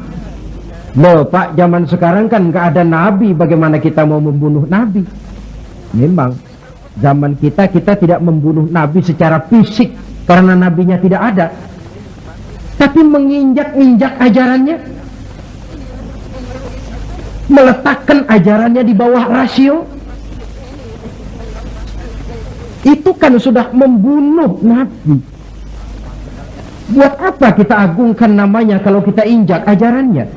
Loh pak zaman sekarang kan nggak ada nabi. Bagaimana kita mau membunuh nabi? Memang zaman kita kita tidak membunuh nabi secara fisik karena nabinya tidak ada. Tapi menginjak-injak ajarannya. Meletakkan ajarannya di bawah rasio itu kan sudah membunuh nabi buat apa kita agungkan namanya kalau kita injak ajarannya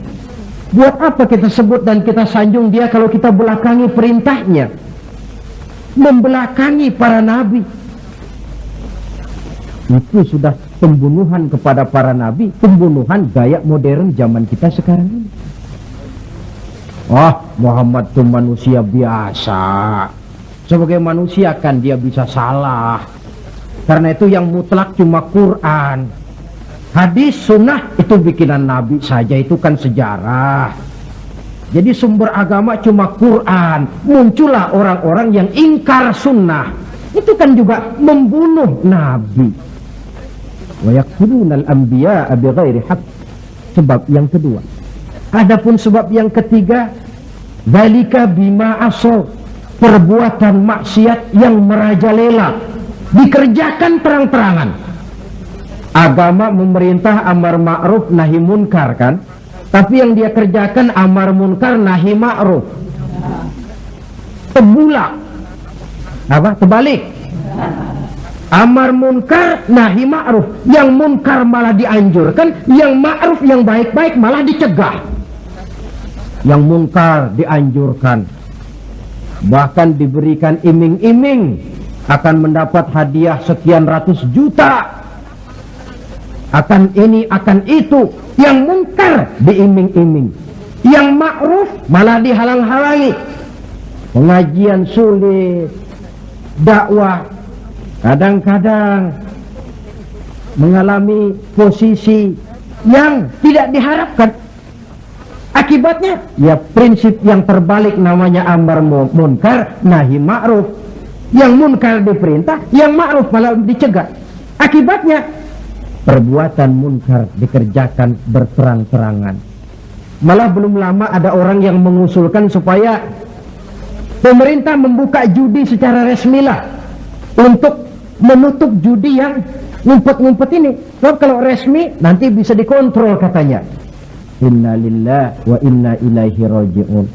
Buat apa kita sebut dan kita sanjung dia kalau kita belakangi perintahnya? Membelakangi para nabi. Itu sudah pembunuhan kepada para nabi, pembunuhan gaya modern zaman kita sekarang ini. Oh, Muhammad itu manusia biasa. Sebagai manusia kan dia bisa salah. Karena itu yang mutlak cuma Quran. Hadis sunnah itu bikinan Nabi saja itu kan sejarah. Jadi sumber agama cuma Quran. Muncullah orang-orang yang ingkar sunnah. Itu kan juga membunuh Nabi. Sebab yang kedua. Adapun sebab yang ketiga, zalika bima asal perbuatan maksiat yang merajalela. Dikerjakan terang-terangan agama memerintah amar ma'ruf nahi munkar kan? Tapi yang dia kerjakan amar munkar nahi ma'ruf. Tebulak apa? Terbalik. Amar munkar nahi ma'ruf. Yang munkar malah dianjurkan yang ma'ruf yang baik-baik malah dicegah. Yang munkar dianjurkan bahkan diberikan iming-iming akan mendapat hadiah sekian ratus juta. Akan ini akan itu yang mungkar diiming-iming. Yang ma'ruf malah dihalang-halangi. Pengajian sulit dakwah kadang-kadang mengalami posisi yang tidak diharapkan akibatnya ya prinsip yang terbalik namanya amar munkar nahi ma'ruf yang munkar diperintah yang ma'ruf malah dicegah akibatnya perbuatan munkar dikerjakan berterang-terangan. Malah belum lama ada orang yang mengusulkan supaya pemerintah membuka judi secara resmi lah untuk menutup judi yang ngumpet-ngumpet ini. Sebab kalau resmi nanti bisa dikontrol katanya. Inna lillah wa inna ilaihi raji'un.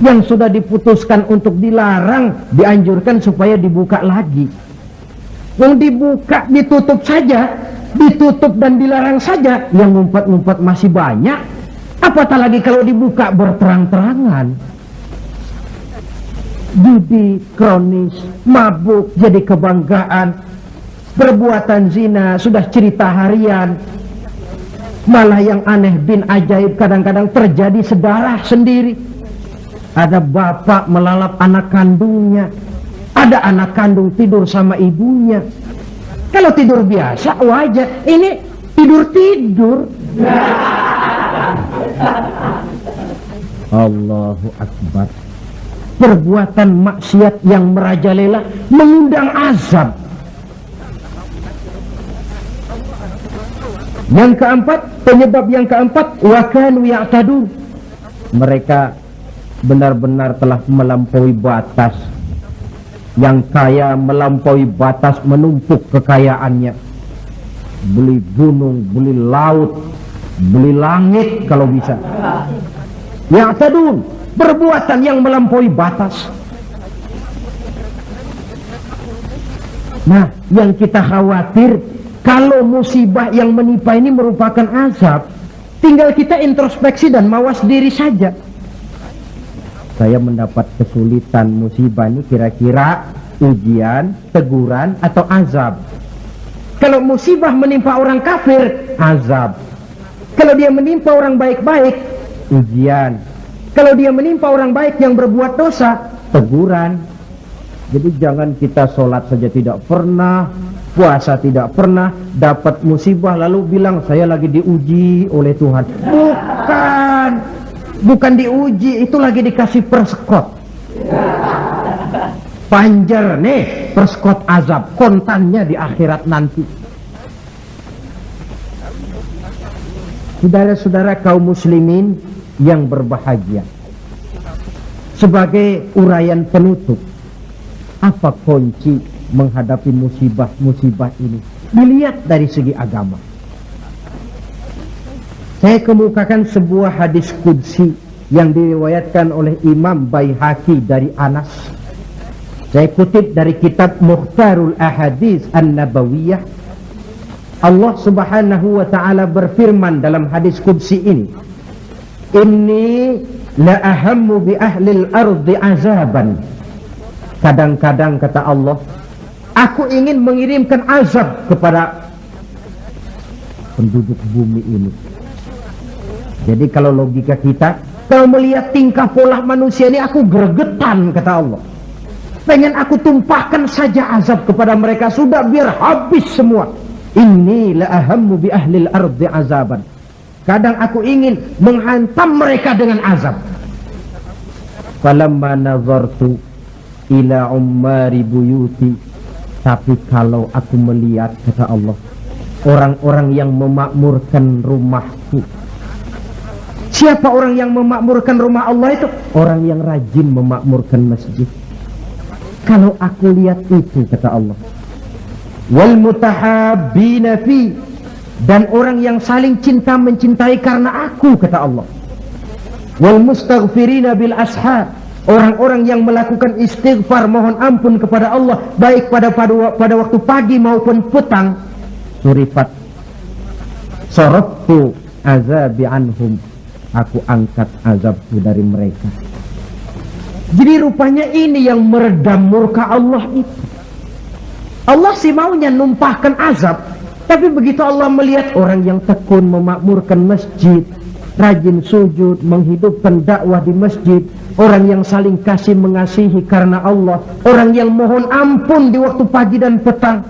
Yang sudah diputuskan untuk dilarang, dianjurkan supaya dibuka lagi. Yang dibuka, ditutup saja, ditutup dan dilarang saja yang ngumpet-ngumpet masih banyak apatah lagi kalau dibuka berterang-terangan judi kronis mabuk jadi kebanggaan perbuatan zina sudah cerita harian malah yang aneh bin ajaib kadang-kadang terjadi sedarah sendiri ada bapak melalap anak kandungnya ada anak kandung tidur sama ibunya kalau tidur biasa wajar. Ini tidur-tidur. Allahu Akbar. Perbuatan maksiat yang merajalela mengundang azab. Yang keempat, penyebab yang keempat, wakanu ya'tadun. Mereka benar-benar telah melampaui batas. Yang kaya melampaui batas menumpuk kekayaannya. Beli gunung, beli laut beli langit kalau bisa. Yang tadun perbuatan yang melampaui batas. Nah yang kita khawatir kalau musibah yang menimpa ini merupakan azab tinggal kita introspeksi dan mawas diri saja saya mendapat kesulitan musibah ini kira-kira ujian, teguran atau azab. Kalau musibah menimpa orang kafir, azab. Kalau dia menimpa orang baik-baik, ujian. Kalau dia menimpa orang baik yang berbuat dosa, teguran. Jadi jangan kita sholat saja tidak pernah, puasa tidak pernah, dapat musibah lalu bilang saya lagi diuji oleh Tuhan. Bukan, bukan diuji, itu lagi dikasih perskot. Panjer nih, perskot azab, kontannya di akhirat nanti. Saudara-saudara kaum muslimin yang berbahagia. Sebagai uraian penutup, apa kunci menghadapi musibah-musibah ini? Dilihat dari segi agama. Saya kemukakan sebuah hadis kudsi yang diriwayatkan oleh Imam Baihaqi dari Anas. Saya kutip dari kitab Mukhtarul Ahadis An-Nabawiyah. Allah Subhanahu wa taala berfirman dalam hadis kudsi ini, "Inni la ahammu bi ahli al-ardi azaban." Kadang-kadang kata Allah, aku ingin mengirimkan azab kepada penduduk bumi ini. Jadi kalau logika kita, kalau melihat tingkah pola manusia ini aku gregetan kata Allah. Pengen aku tumpahkan saja azab kepada mereka sudah biar habis semua. Ini la ahammu bi ahlil ardi azaban. Kadang aku ingin menghantam mereka dengan azab. Falamma nazartu ila ummari buyuti tapi kalau aku melihat kata Allah orang-orang yang memakmurkan rumahku. Siapa orang yang memakmurkan rumah Allah itu? Orang yang rajin memakmurkan masjid. Kalau aku lihat itu kata Allah wal fi dan orang yang saling cinta mencintai karena aku kata Allah. Wal mustaghfirina bil ashar Orang-orang yang melakukan istighfar mohon ampun kepada Allah baik pada pada, pada waktu pagi maupun petang surifat soroftu azabi anhum. Aku angkat azabku dari mereka. Jadi rupanya ini yang meredam murka Allah itu. Allah sih maunya numpahkan azab tapi begitu Allah melihat orang yang tekun memakmurkan masjid rajin sujud menghidupkan dakwah di masjid orang yang saling kasih mengasihi karena Allah, orang yang mohon ampun di waktu pagi dan petang.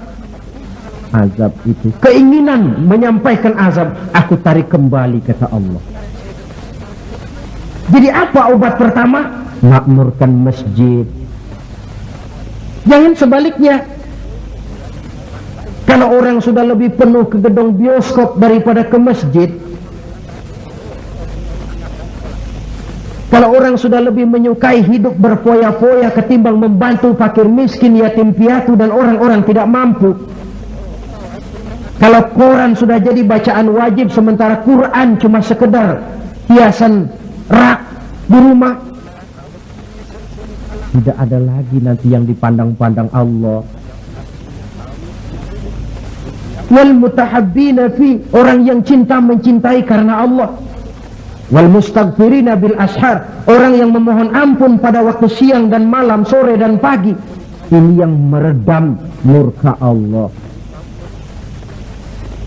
Azab itu, keinginan menyampaikan azab, aku tarik kembali kata Allah. Jadi apa obat pertama? Makmurkan masjid. Jangan sebaliknya. Kalau orang sudah lebih penuh ke gedung bioskop daripada ke masjid, Kalau orang sudah lebih menyukai hidup berfoya-foya ketimbang membantu fakir miskin, yatim piatu dan orang-orang tidak mampu. Kalau Quran sudah jadi bacaan wajib sementara Quran cuma sekedar hiasan rak di rumah. Tidak ada lagi nanti yang dipandang-pandang Allah. Wal mutahabbina fi orang yang cinta mencintai karena Allah wal mustaghfirina bil ashar. Orang yang memohon ampun pada waktu siang dan malam sore dan pagi. Ini yang meredam murka Allah.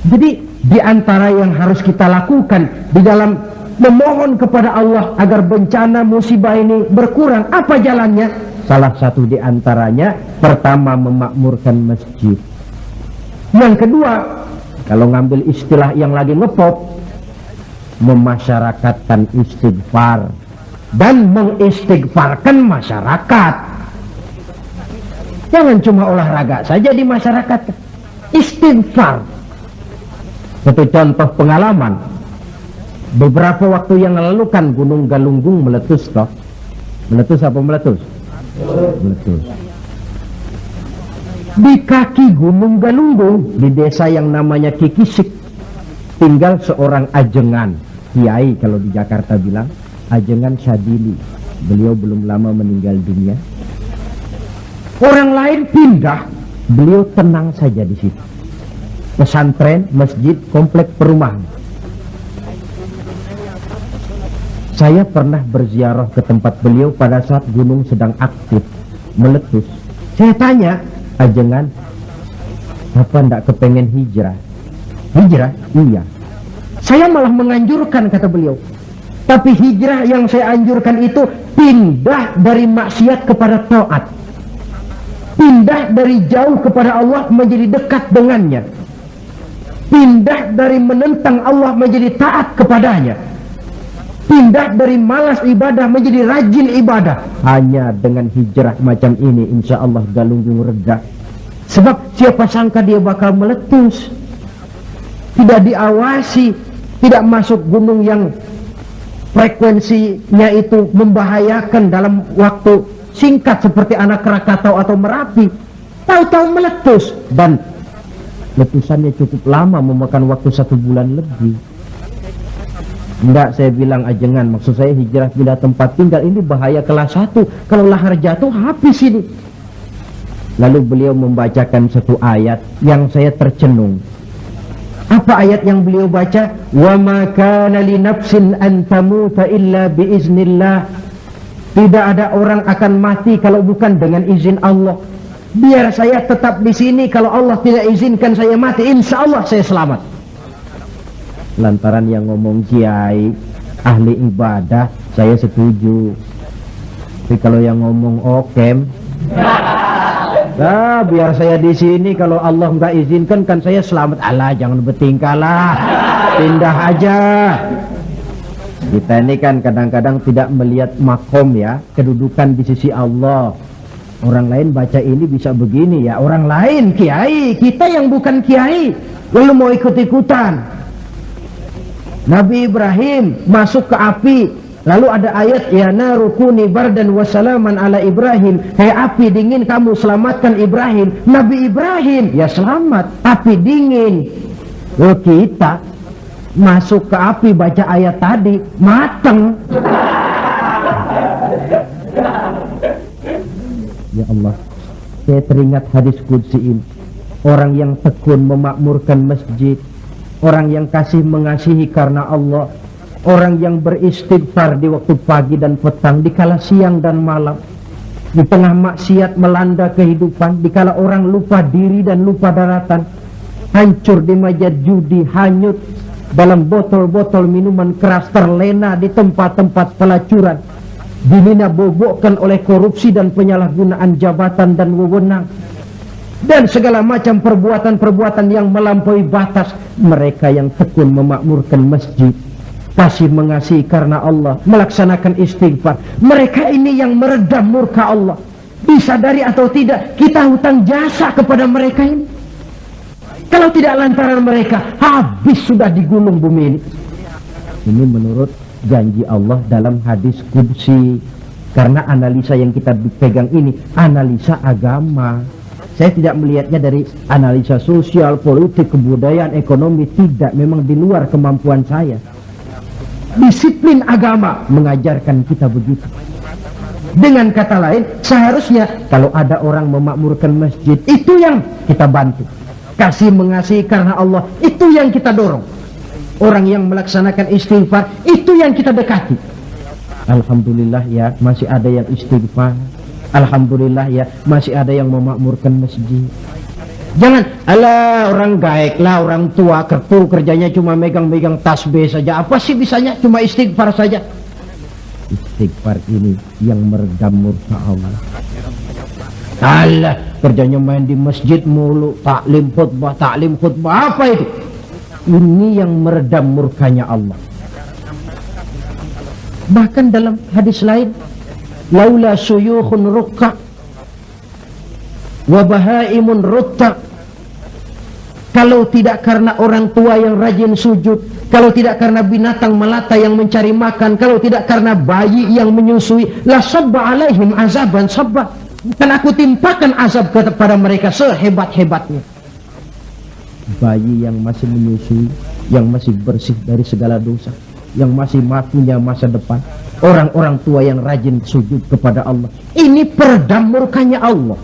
Jadi di antara yang harus kita lakukan di dalam memohon kepada Allah agar bencana musibah ini berkurang apa jalannya? Salah satu di antaranya pertama memakmurkan masjid. Yang kedua kalau ngambil istilah yang lagi ngepop memasyarakatkan istighfar dan mengistighfarkan masyarakat. Jangan cuma olahraga saja di masyarakat. Istighfar. Satu contoh pengalaman. Beberapa waktu yang lalu kan gunung galunggung meletus toh. Meletus apa meletus? Meletus. Di kaki gunung galunggung di desa yang namanya Kikisik tinggal seorang ajengan kiai kalau di Jakarta bilang ajengan Syadili beliau belum lama meninggal dunia. Orang lain pindah beliau tenang saja di situ. Pesantren masjid komplek perumahan. Saya pernah berziarah ke tempat beliau pada saat gunung sedang aktif meletus. Saya tanya ajengan apa ndak kepengen hijrah? Hijrah? Iya saya malah menganjurkan kata beliau. Tapi hijrah yang saya anjurkan itu pindah dari maksiat kepada taat. pindah dari jauh kepada Allah menjadi dekat dengannya. Pindah dari menentang Allah menjadi taat kepadanya. Pindah dari malas ibadah menjadi rajin ibadah. Hanya dengan hijrah macam ini insya Allah galunggung reda. Sebab siapa sangka dia bakal meletus. Tidak diawasi tidak masuk gunung yang frekuensinya itu membahayakan dalam waktu singkat seperti anak Krakatau atau Merapi. Tahu-tahu meletus dan letusannya cukup lama memakan waktu satu bulan lebih. Enggak saya bilang ajengan maksud saya hijrah pindah tempat tinggal ini bahaya kelas satu. Kalau lahar jatuh habis ini. Lalu beliau membacakan satu ayat yang saya tercenung apa ayat yang beliau baca? Wa ma kana li nafsin an tamuta illa biiznillah tidak ada orang akan mati kalau bukan dengan izin Allah. Biar saya tetap di sini kalau Allah tidak izinkan saya mati insya Allah saya selamat. Lantaran yang ngomong kiai ahli ibadah saya setuju. Tapi kalau yang ngomong okem nah biar saya di sini kalau Allah nggak izinkan kan saya selamat. Allah jangan bertingkah lah. Pindah aja. Kita ini kan kadang-kadang tidak melihat makom ya kedudukan di sisi Allah. Orang lain baca ini bisa begini ya. Orang lain kiai kita yang bukan kiai lalu mau ikut-ikutan. Nabi Ibrahim masuk ke api lalu ada ayat ya narukuni bardan wasalaman ala Ibrahim. Hei api dingin kamu selamatkan Ibrahim. Nabi Ibrahim? Ya selamat api dingin. Oh, kita masuk ke api baca ayat tadi mateng. Ya Allah saya teringat hadis kudsi ini. Orang yang tekun memakmurkan masjid orang yang kasih mengasihi karena Allah orang yang beristighfar di waktu pagi dan petang di kala siang dan malam di tengah maksiat melanda kehidupan di kala orang lupa diri dan lupa daratan hancur di meja judi hanyut dalam botol-botol minuman keras terlena di tempat-tempat pelacuran dimina bobokkan oleh korupsi dan penyalahgunaan jabatan dan wewenang dan segala macam perbuatan-perbuatan yang melampaui batas. Mereka yang tekun memakmurkan masjid kasih mengasihi karena Allah melaksanakan istighfar. Mereka ini yang meredam murka Allah. Disadari atau tidak kita hutang jasa kepada mereka ini. Kalau tidak lantaran mereka habis sudah di gunung bumi ini. Ini menurut janji Allah dalam hadis kudsi karena analisa yang kita pegang ini analisa agama. Saya tidak melihatnya dari analisa sosial, politik, kebudayaan, ekonomi. Tidak, memang di luar kemampuan saya. Disiplin agama mengajarkan kita begitu. Dengan kata lain, seharusnya kalau ada orang memakmurkan masjid, itu yang kita bantu. Kasih mengasihi karena Allah, itu yang kita dorong. Orang yang melaksanakan istighfar, itu yang kita dekati. Alhamdulillah ya, masih ada yang istighfar Alhamdulillah ya masih ada yang memakmurkan masjid jangan ala orang gaek lah orang tua kertu kerjanya cuma megang-megang tasbih saja. Apa sih bisanya? Cuma istighfar saja. Istighfar ini yang meredam murka Allah. Allah kerjanya main di masjid mulu taklim khutbah taklim khutbah. Apa itu? Ini yang meredam murkanya Allah. Bahkan dalam hadis lain laula suyukhun rukka wa bahaimun rutta kalau tidak karena orang tua yang rajin sujud kalau tidak karena binatang melata yang mencari makan kalau tidak karena bayi yang menyusui la sabba alaihim azaban sabba. Dan aku timpakan azab kepada mereka sehebat-hebatnya. Bayi yang masih menyusui yang masih bersih dari segala dosa yang masih punya masa depan orang-orang tua yang rajin sujud kepada Allah. Ini peredam murkanya Allah.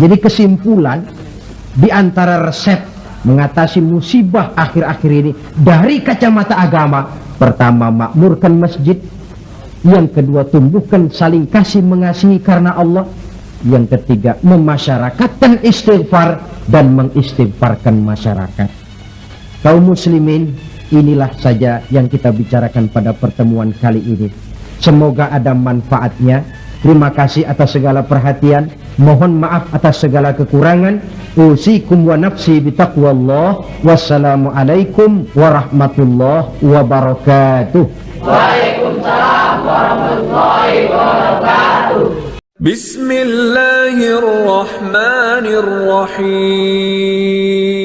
Jadi kesimpulan di antara resep mengatasi musibah akhir-akhir ini dari kacamata agama pertama makmurkan masjid yang kedua tumbuhkan saling kasih mengasihi karena Allah yang ketiga memasyarakatkan istighfar dan mengistighfarkan masyarakat. Kaum muslimin inilah saja yang kita bicarakan pada pertemuan kali ini. Semoga ada manfaatnya Terima kasih atas segala perhatian. Mohon maaf atas segala kekurangan. Usikum wa nafsi bitaqwallah. Wassalamualaikum warahmatullahi wabarakatuh. Waalaikumsalam warahmatullahi wabarakatuh. Bismillahirrahmanirrahim.